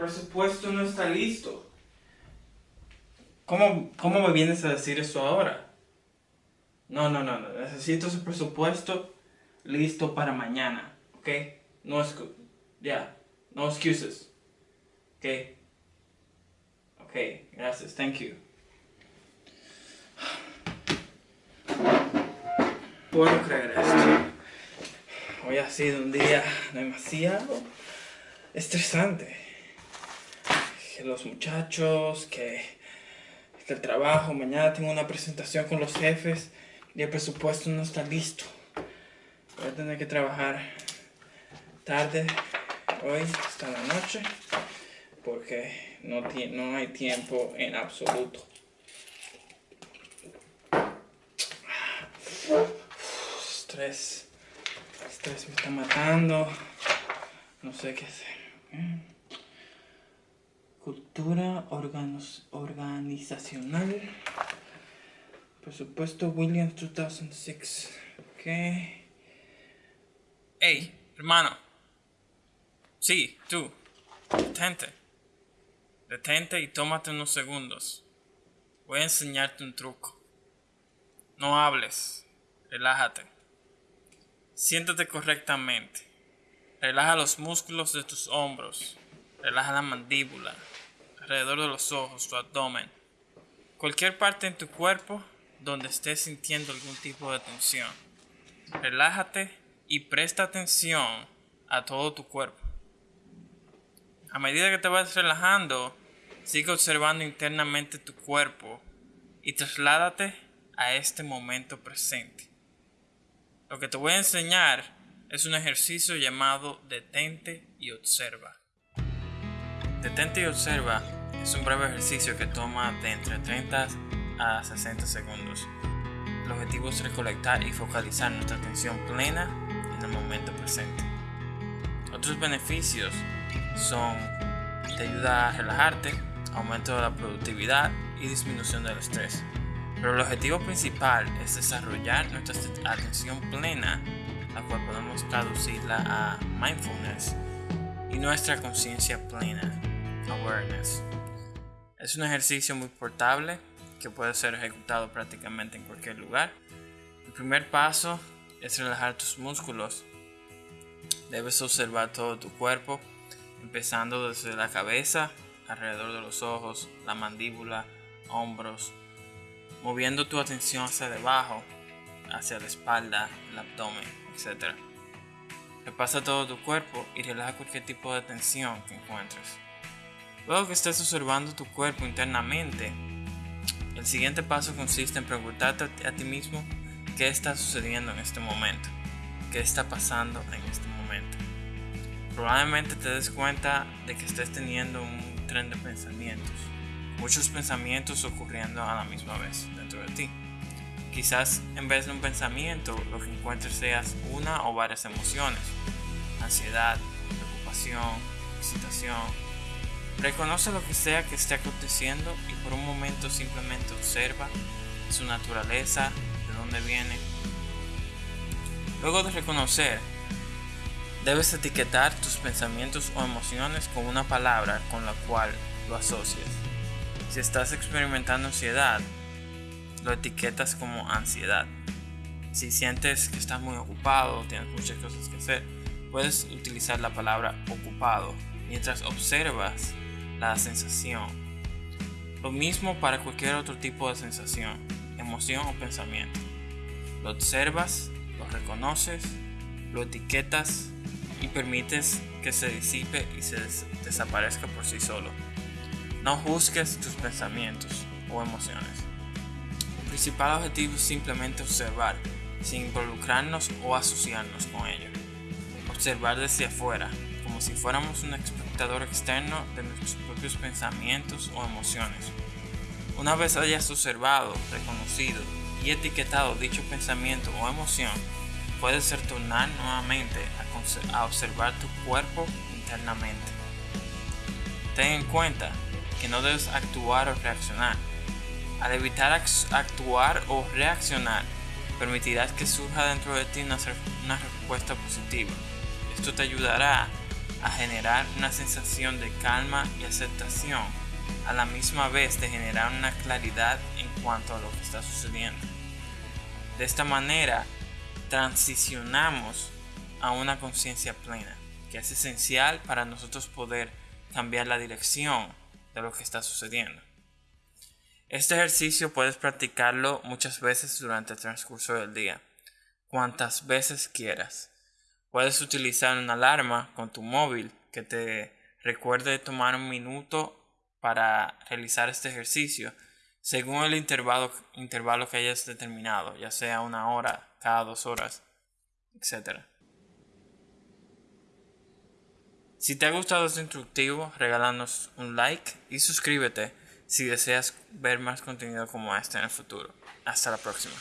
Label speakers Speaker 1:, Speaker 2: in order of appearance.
Speaker 1: presupuesto no está listo. ¿Cómo, ¿Cómo me vienes a decir eso ahora? No, no, no, no. Necesito ese presupuesto listo para mañana. ¿Ok? No es... Ya. No excuses. ¿Ok? Ok, gracias. Thank you. Puedo creer esto. Hoy ha sido un día demasiado estresante. Los muchachos, que, que el trabajo, mañana tengo una presentación con los jefes y el presupuesto no está listo. Voy a tener que trabajar tarde hoy hasta la noche porque no, no hay tiempo en absoluto. Estrés. Estrés me está matando. No sé qué hacer. Cultura organizacional. Presupuesto Williams 2006. Ok. Hey, hermano. Sí, tú. Detente. Detente y tómate unos segundos. Voy a enseñarte un truco. No hables. Relájate. Siéntate correctamente. Relaja los músculos de tus hombros. Relaja la mandíbula. Alrededor de los ojos, tu abdomen. Cualquier parte en tu cuerpo donde estés sintiendo algún tipo de tensión. Relájate y presta atención a todo tu cuerpo. A medida que te vas relajando, sigue observando internamente tu cuerpo y trasládate a este momento presente. Lo que te voy a enseñar es un ejercicio llamado detente y observa. Detente y observa es un breve ejercicio que toma de entre 30 a 60 segundos. El objetivo es recolectar y focalizar nuestra atención plena en el momento presente. Otros beneficios son te ayuda a relajarte, aumento de la productividad y disminución del estrés. Pero el objetivo principal es desarrollar nuestra atención plena, la cual podemos traducirla a mindfulness, y nuestra conciencia plena, awareness. Es un ejercicio muy portable que puede ser ejecutado prácticamente en cualquier lugar. El primer paso es relajar tus músculos. Debes observar todo tu cuerpo, empezando desde la cabeza, alrededor de los ojos, la mandíbula, hombros, moviendo tu atención hacia debajo, hacia la espalda, el abdomen, etc. Repasa todo tu cuerpo y relaja cualquier tipo de tensión que encuentres. Luego que estés observando tu cuerpo internamente, el siguiente paso consiste en preguntarte a ti mismo qué está sucediendo en este momento, qué está pasando en este momento. Probablemente te des cuenta de que estés teniendo un tren de pensamientos, muchos pensamientos ocurriendo a la misma vez dentro de ti. Quizás en vez de un pensamiento lo que encuentres seas una o varias emociones, ansiedad, preocupación, excitación, Reconoce lo que sea que esté aconteciendo y por un momento simplemente observa su naturaleza, de dónde viene. Luego de reconocer, debes etiquetar tus pensamientos o emociones con una palabra con la cual lo asocias. Si estás experimentando ansiedad, lo etiquetas como ansiedad. Si sientes que estás muy ocupado, tienes muchas cosas que hacer, puedes utilizar la palabra ocupado mientras observas la sensación. Lo mismo para cualquier otro tipo de sensación, emoción o pensamiento. Lo observas, lo reconoces, lo etiquetas y permites que se disipe y se desaparezca por sí solo. No juzgues tus pensamientos o emociones. El principal objetivo es simplemente observar, sin involucrarnos o asociarnos con ello. Observar desde afuera, como si fuéramos un externo de nuestros propios pensamientos o emociones. Una vez hayas observado, reconocido y etiquetado dicho pensamiento o emoción, puedes retornar nuevamente a observar tu cuerpo internamente. Ten en cuenta que no debes actuar o reaccionar. Al evitar actuar o reaccionar, permitirás que surja dentro de ti una, una respuesta positiva. Esto te ayudará a generar una sensación de calma y aceptación, a la misma vez de generar una claridad en cuanto a lo que está sucediendo. De esta manera, transicionamos a una conciencia plena, que es esencial para nosotros poder cambiar la dirección de lo que está sucediendo. Este ejercicio puedes practicarlo muchas veces durante el transcurso del día, cuantas veces quieras. Puedes utilizar una alarma con tu móvil que te recuerde tomar un minuto para realizar este ejercicio según el intervalo, intervalo que hayas determinado, ya sea una hora, cada dos horas, etc. Si te ha gustado este instructivo, regálanos un like y suscríbete si deseas ver más contenido como este en el futuro. Hasta la próxima.